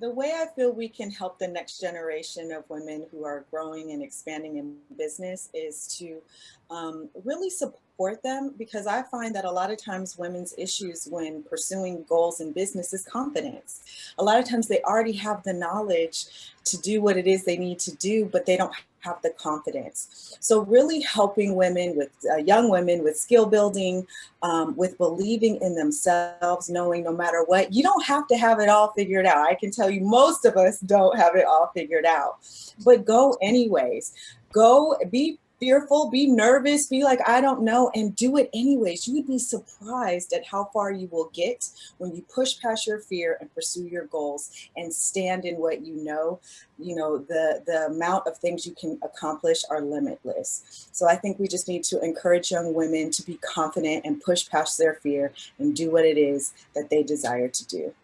the way I feel we can help the next generation of women who are growing and expanding in business is to um, really support them because I find that a lot of times women's issues when pursuing goals in business is confidence. A lot of times they already have the knowledge to do what it is they need to do, but they don't have the confidence. So really helping women with uh, young women with skill building, um, with believing in themselves, knowing no matter what, you don't have to have it all figured out. I can tell you most of us don't have it all figured out, but go anyways. Go be fearful, be nervous, be like, I don't know, and do it anyways. You would be surprised at how far you will get when you push past your fear and pursue your goals and stand in what you know. You know, the, the amount of things you can accomplish are limitless. So I think we just need to encourage young women to be confident and push past their fear and do what it is that they desire to do.